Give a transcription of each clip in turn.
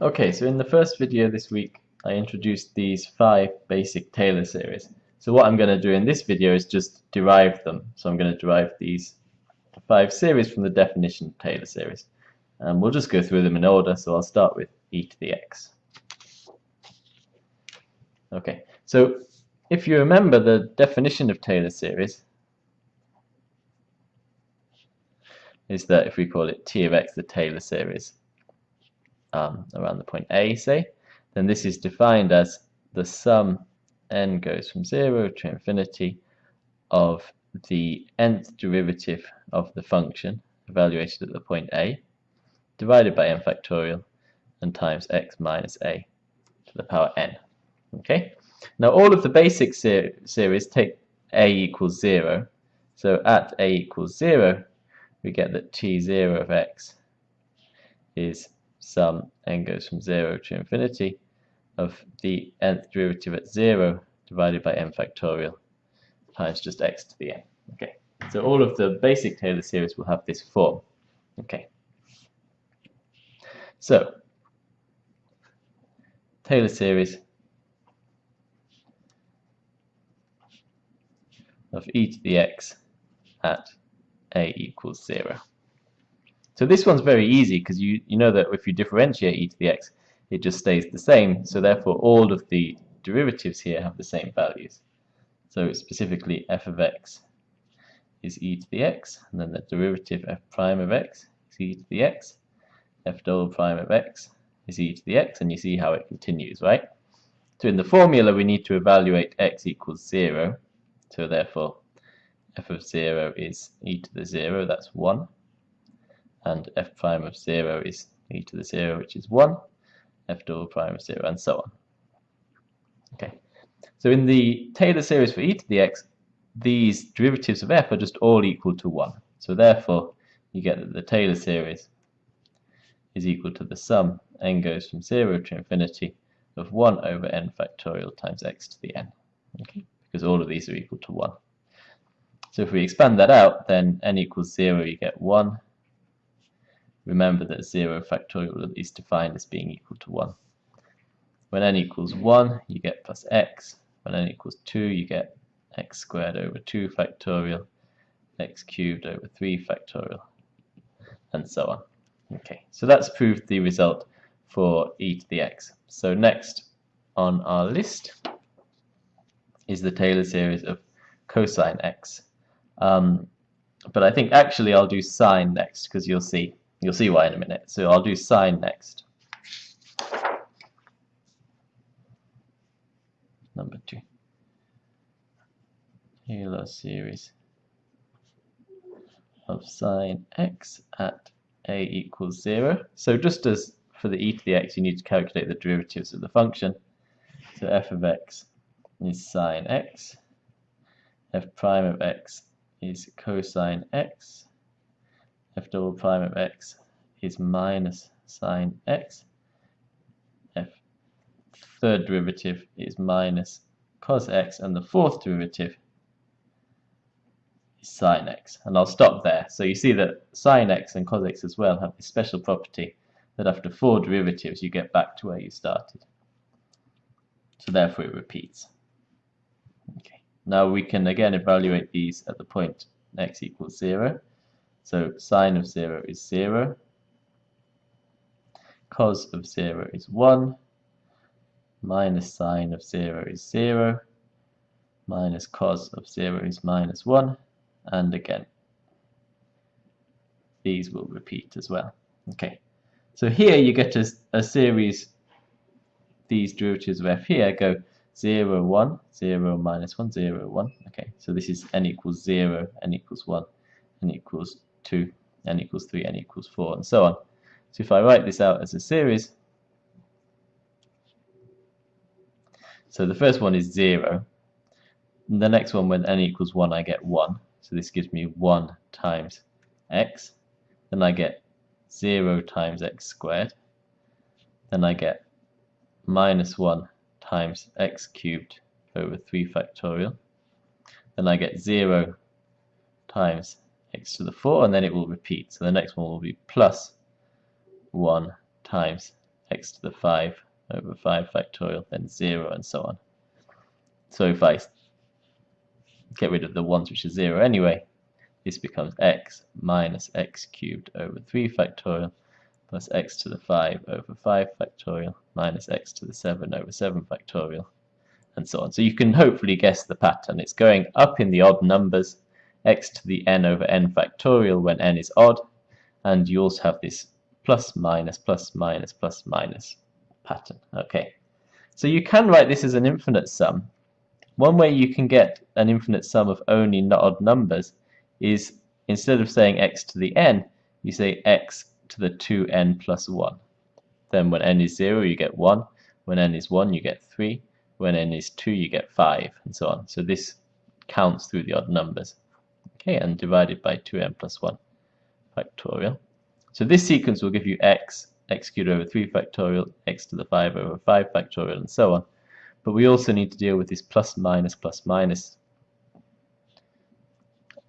Okay, so in the first video this week I introduced these five basic Taylor series. So what I'm going to do in this video is just derive them. So I'm going to derive these five series from the definition of Taylor series. And we'll just go through them in order, so I'll start with e to the x. Okay, so if you remember the definition of Taylor series is that if we call it t of x the Taylor series um, around the point A, say, then this is defined as the sum n goes from 0 to infinity of the nth derivative of the function evaluated at the point A divided by n factorial and times x minus a to the power n. Okay. Now all of the basic ser series take a equals 0. So at a equals 0, we get that t0 of x is sum n goes from 0 to infinity of the nth derivative at 0 divided by n factorial times just x to the n. Okay, so all of the basic Taylor series will have this form. Okay, so Taylor series of e to the x at a equals 0. So this one's very easy because you, you know that if you differentiate e to the x, it just stays the same. So therefore all of the derivatives here have the same values. So specifically f of x is e to the x, and then the derivative f prime of x is e to the x, f double prime of x is e to the x, and you see how it continues, right? So in the formula we need to evaluate x equals 0, so therefore f of 0 is e to the 0, that's 1, and f prime of 0 is e to the 0, which is 1, f double prime of 0, and so on. Okay, so in the Taylor series for e to the x, these derivatives of f are just all equal to 1. So therefore, you get that the Taylor series is equal to the sum n goes from 0 to infinity of 1 over n factorial times x to the n. Okay, because all of these are equal to 1. So if we expand that out, then n equals 0, you get 1. Remember that 0 factorial is defined as being equal to 1. When n equals 1, you get plus x. When n equals 2, you get x squared over 2 factorial, x cubed over 3 factorial, and so on. Okay, so that's proved the result for e to the x. So next on our list is the Taylor series of cosine x. Um, but I think actually I'll do sine next because you'll see you'll see why in a minute. So I'll do sine next. Number two. Taylor series of sine x at a equals 0. So just as for the e to the x, you need to calculate the derivatives of the function. So f of x is sine x, f prime of x is cosine x, f double prime of x is minus sine x, f third derivative is minus cos x, and the fourth derivative is sine x. And I'll stop there. So you see that sine x and cos x as well have this special property that after four derivatives you get back to where you started. So therefore it repeats. Okay. Now we can again evaluate these at the point x equals 0. So sine of 0 is 0. Cos of 0 is 1. Minus sine of 0 is 0. Minus cos of 0 is minus 1 and again these will repeat as well okay so here you get a, a series these derivatives of f here go 0 1 0 minus 1 0 1 okay so this is n equals 0 n equals 1 n equals 2 n equals 3 n equals 4 and so on so if I write this out as a series so the first one is 0 the next one when n equals 1 I get 1 so this gives me 1 times x. Then I get 0 times x squared. Then I get minus 1 times x cubed over 3 factorial. Then I get 0 times x to the 4 and then it will repeat. So the next one will be plus 1 times x to the 5 over 5 factorial, then 0, and so on. So if I get rid of the ones which are 0 anyway, this becomes x minus x cubed over 3 factorial plus x to the 5 over 5 factorial minus x to the 7 over 7 factorial and so on. So you can hopefully guess the pattern. It's going up in the odd numbers, x to the n over n factorial when n is odd, and you also have this plus minus plus minus plus minus pattern. Okay, so you can write this as an infinite sum. One way you can get an infinite sum of only odd numbers is instead of saying x to the n, you say x to the 2n plus 1. Then when n is 0, you get 1. When n is 1, you get 3. When n is 2, you get 5, and so on. So this counts through the odd numbers. And divided by 2n plus 1 factorial. So this sequence will give you x, x cubed over 3 factorial, x to the 5 over 5 factorial, and so on. But we also need to deal with this plus minus plus minus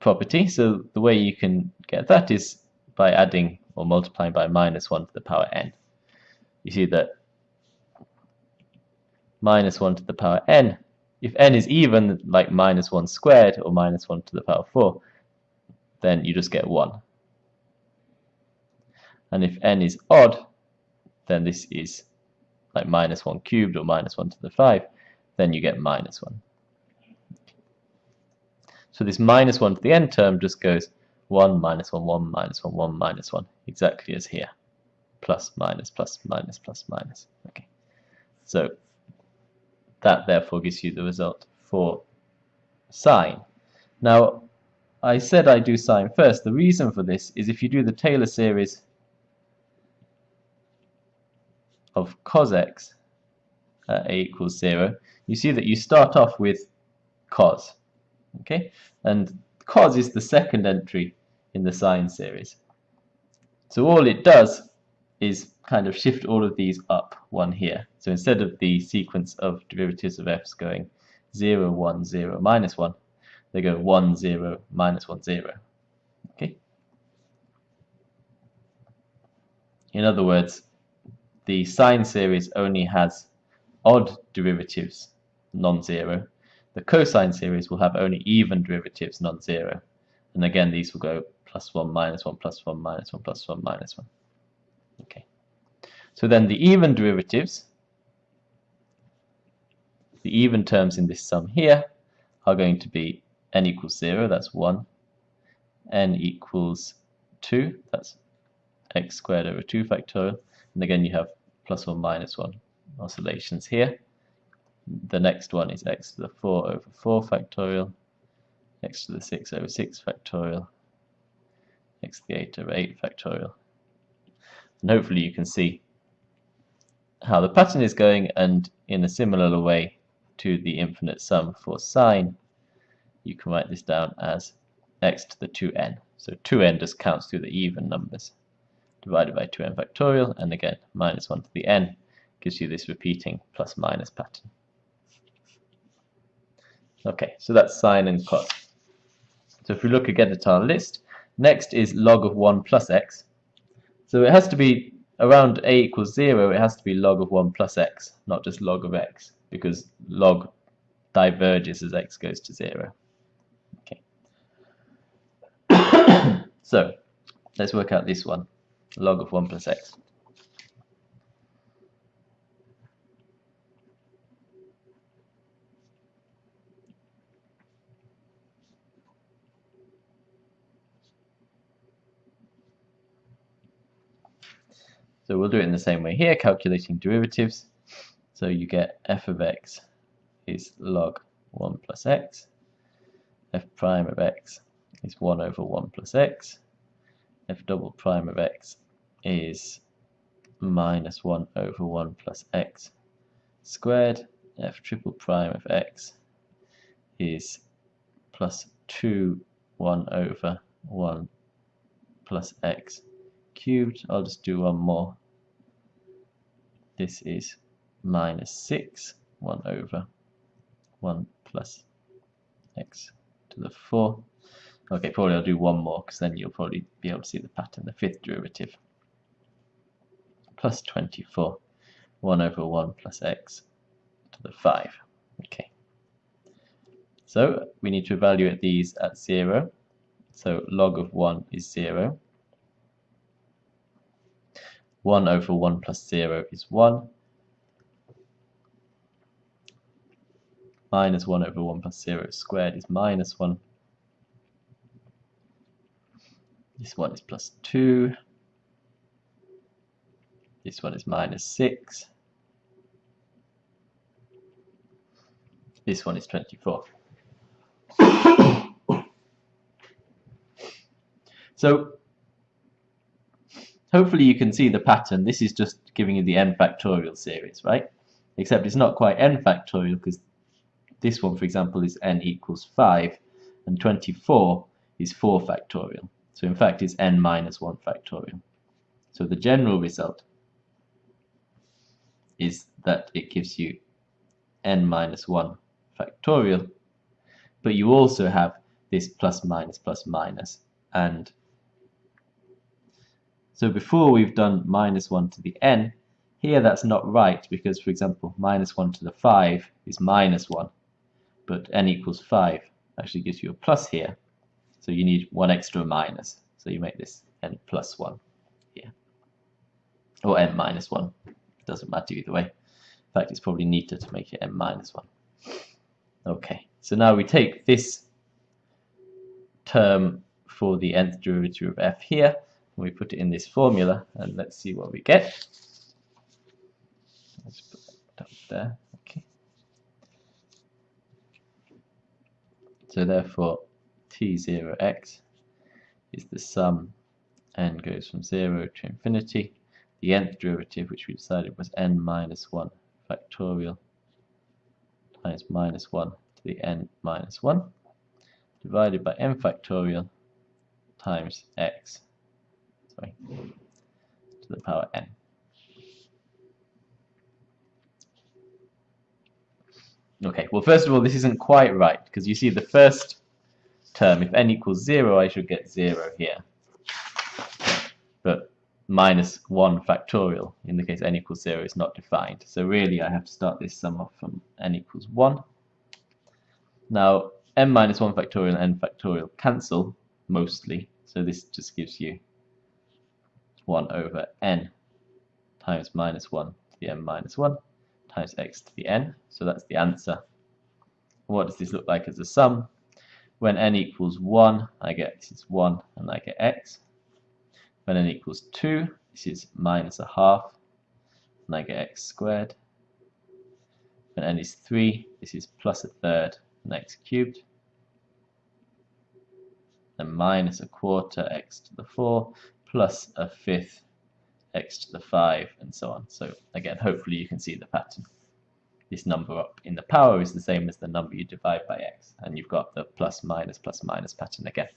property. So the way you can get that is by adding or multiplying by minus 1 to the power n. You see that minus 1 to the power n, if n is even, like minus 1 squared or minus 1 to the power 4, then you just get 1. And if n is odd, then this is like minus 1 cubed or minus 1 to the 5, then you get minus 1. So this minus 1 to the n term just goes 1 minus 1, 1 minus 1, 1 minus 1, exactly as here. Plus, minus, plus, minus, plus, minus. Okay. So that therefore gives you the result for sine. Now, I said I do sine first. The reason for this is if you do the Taylor series of cos x at a equals 0, you see that you start off with cos. Okay, and cos is the second entry in the sine series. So all it does is kind of shift all of these up one here. So instead of the sequence of derivatives of f's going 0, 1, 0, minus 1, they go 1, 0, minus 1, 0. Okay. In other words, the sine series only has odd derivatives non-zero. The cosine series will have only even derivatives non-zero. And again, these will go plus 1, minus 1, plus 1, minus 1, plus 1, minus 1. Okay. So then the even derivatives, the even terms in this sum here, are going to be n equals 0, that's 1, n equals 2, that's x squared over 2 factorial, and again you have plus or minus 1 oscillations here. The next one is x to the 4 over 4 factorial, x to the 6 over 6 factorial, x to the 8 over 8 factorial. And hopefully you can see how the pattern is going and in a similar way to the infinite sum for sine, you can write this down as x to the 2n. So 2n just counts through the even numbers divided by 2n factorial and again minus 1 to the n gives you this repeating plus minus pattern. Okay, so that's sine and cos. So if we look again at our list, next is log of 1 plus x. So it has to be around a equals 0, it has to be log of 1 plus x, not just log of x, because log diverges as x goes to 0. Okay. so let's work out this one, log of 1 plus x. So we'll do it in the same way here, calculating derivatives. So you get f of x is log 1 plus x. f prime of x is 1 over 1 plus x. f double prime of x is minus 1 over 1 plus x squared. f triple prime of x is plus 2 1 over 1 plus x cubed. I'll just do one more. This is minus 6, 1 over 1 plus x to the 4. Okay, probably I'll do one more because then you'll probably be able to see the pattern. The fifth derivative plus 24 1 over 1 plus x to the 5. Okay. So we need to evaluate these at 0. So log of 1 is 0. 1 over 1 plus 0 is 1. Minus 1 over 1 plus 0 squared is minus 1. This one is plus 2. This one is minus 6. This one is 24. so hopefully you can see the pattern. This is just giving you the n factorial series, right? Except it's not quite n factorial because this one, for example, is n equals 5 and 24 is 4 factorial. So in fact it's n minus 1 factorial. So the general result is that it gives you n minus 1 factorial, but you also have this plus minus plus. And so before we've done minus 1 to the n, here that's not right because, for example, minus 1 to the 5 is minus 1, but n equals 5 actually gives you a plus here. So you need one extra minus. So you make this n plus 1 here. Or n minus 1. Doesn't matter either way. In fact, it's probably neater to make it n minus 1. Okay, so now we take this term for the nth derivative of f here, we put it in this formula, and let's see what we get. Let's put that up there. Okay. So therefore, t0x is the sum n goes from 0 to infinity. The nth derivative, which we decided was n minus 1 factorial times minus 1 to the n minus 1 divided by n factorial times x sorry, to the power n. Okay, well first of all this isn't quite right because you see the first term, if n equals 0 I should get 0 here. But minus 1 factorial, in the case n equals 0, is not defined. So really I have to start this sum off from n equals 1. Now n minus 1 factorial and n factorial cancel mostly, so this just gives you 1 over n times minus 1 to the n minus 1 times x to the n. So that's the answer. What does this look like as a sum? When n equals 1, I get this is 1 and I get x. When n equals 2, this is minus a half and I get x squared. When n is 3, this is plus a third and x cubed. And minus a quarter x to the 4 plus a fifth x to the 5 and so on. So again, hopefully you can see the pattern this number up in the power is the same as the number you divide by x and you've got the plus minus plus minus pattern again.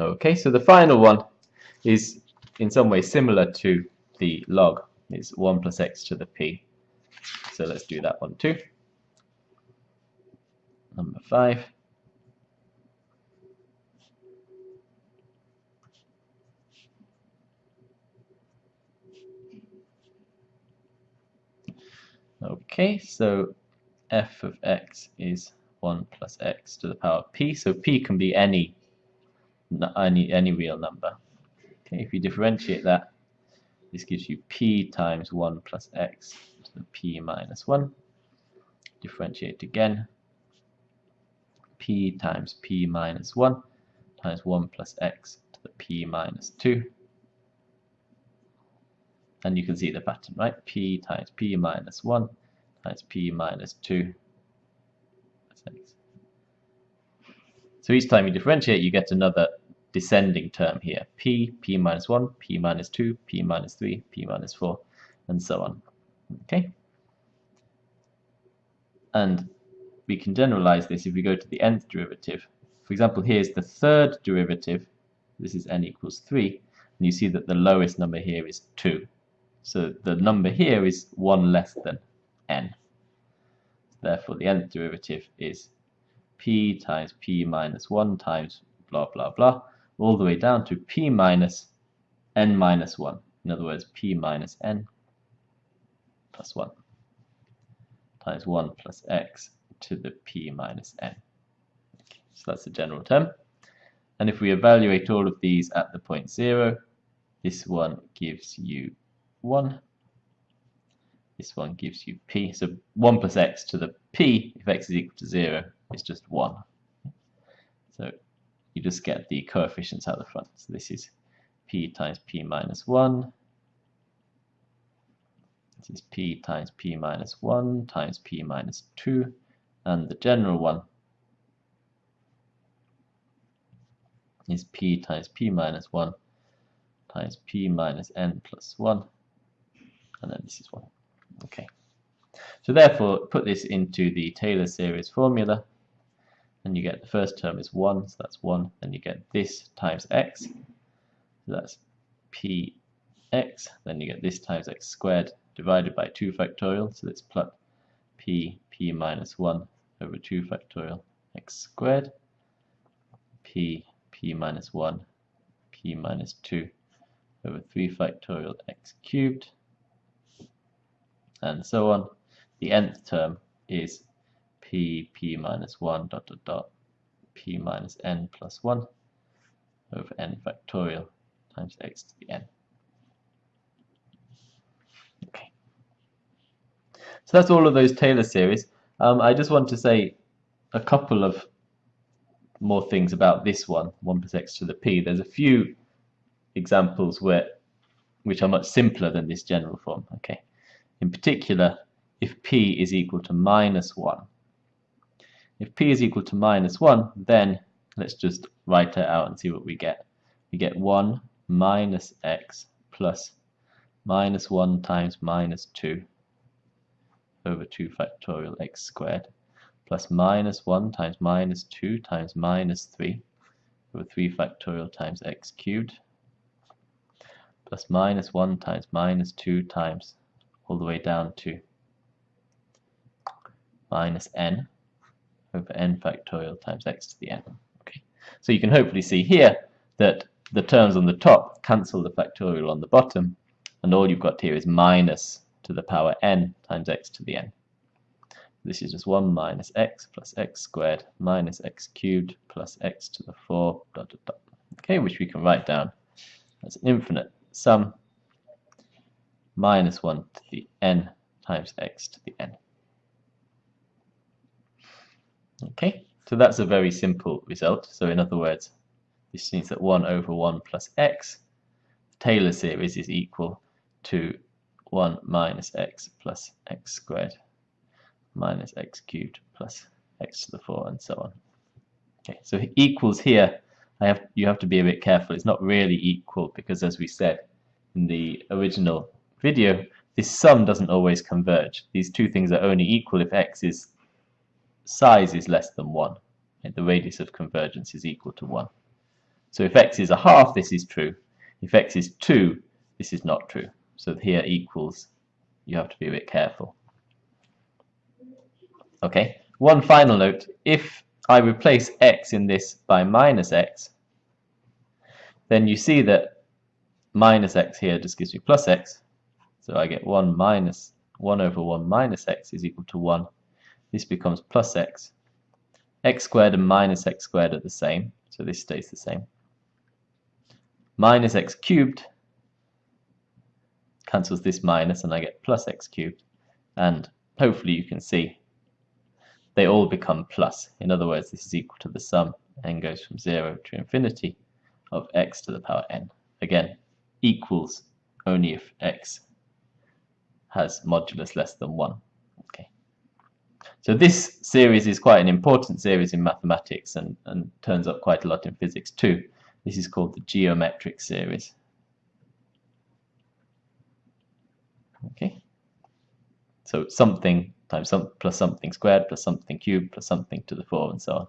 Okay, so the final one is in some way similar to the log. It's 1 plus x to the p. So let's do that one too. Number 5. Okay, so f of x is 1 plus x to the power of p. So p can be any any any real number. Okay, if you differentiate that, this gives you p times 1 plus x to the p minus 1. Differentiate again. p times p minus 1 times 1 plus x to the p minus 2 and you can see the pattern, right? p times p minus 1 times p minus 2. So each time you differentiate, you get another descending term here. p, p minus 1, p minus 2, p minus 3, p minus 4, and so on. Okay? And we can generalize this if we go to the nth derivative. For example, here's the third derivative. This is n equals 3. And you see that the lowest number here is 2. So the number here is 1 less than n. Therefore, the nth derivative is p times p minus 1 times blah blah blah, all the way down to p minus n minus 1. In other words, p minus n plus 1 times 1 plus x to the p minus n. So that's the general term. And if we evaluate all of these at the point 0, this one gives you 1. This one gives you p. So 1 plus x to the p, if x is equal to 0, is just 1. So you just get the coefficients out the front. So this is p times p minus 1. This is p times p minus 1 times p minus 2. And the general one is p times p minus 1 times p minus n plus 1 and then this is 1. Okay. So therefore put this into the Taylor series formula and you get the first term is 1 so that's 1 then you get this times x so that's px then you get this times x squared divided by 2 factorial so that's plus p p minus 1 over 2 factorial x squared p p minus 1 p minus 2 over 3 factorial x cubed and so on. The nth term is p p minus 1 dot dot dot p minus n plus 1 over n factorial times x to the n. Okay. So that's all of those Taylor series. Um, I just want to say a couple of more things about this one, 1 plus x to the p. There's a few examples where which are much simpler than this general form. Okay. In particular, if p is equal to minus 1. If p is equal to minus 1, then let's just write it out and see what we get. We get 1 minus x plus minus 1 times minus 2 over 2 factorial x squared plus minus 1 times minus 2 times minus 3 over 3 factorial times x cubed plus minus 1 times minus 2 times all the way down to minus n over n factorial times x to the n. Okay, So you can hopefully see here that the terms on the top cancel the factorial on the bottom and all you've got here is minus to the power n times x to the n. This is just 1 minus x plus x squared minus x cubed plus x to the 4 dot dot dot. Okay, which we can write down as an infinite sum minus 1 to the n times x to the n. Okay, so that's a very simple result. So in other words, this means that 1 over 1 plus x, Taylor series is equal to 1 minus x plus x squared minus x cubed plus x to the 4 and so on. Okay, so equals here, I have you have to be a bit careful. It's not really equal because as we said, in the original video, this sum doesn't always converge. These two things are only equal if x is size is less than 1. And the radius of convergence is equal to 1. So if x is a half, this is true. If x is 2, this is not true. So here equals, you have to be a bit careful. Okay, one final note. If I replace x in this by minus x, then you see that minus x here just gives me plus x. So I get 1 minus 1 over 1 minus x is equal to 1. This becomes plus x. x squared and minus x squared are the same, so this stays the same. Minus x cubed cancels this minus and I get plus x cubed. And hopefully you can see they all become plus. In other words, this is equal to the sum n goes from 0 to infinity of x to the power n. Again, equals only if x has modulus less than 1. Okay. So this series is quite an important series in mathematics and, and turns up quite a lot in physics too. This is called the geometric series. Okay. So something times some plus something squared plus something cubed plus something to the 4 and so on.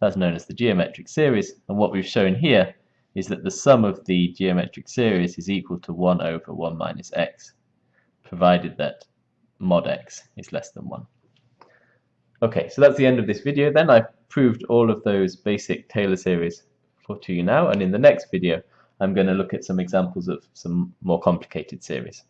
That's known as the geometric series and what we've shown here is that the sum of the geometric series is equal to 1 over 1 minus x, provided that mod x is less than 1. Okay, so that's the end of this video then. I've proved all of those basic Taylor series for to you now, and in the next video I'm going to look at some examples of some more complicated series.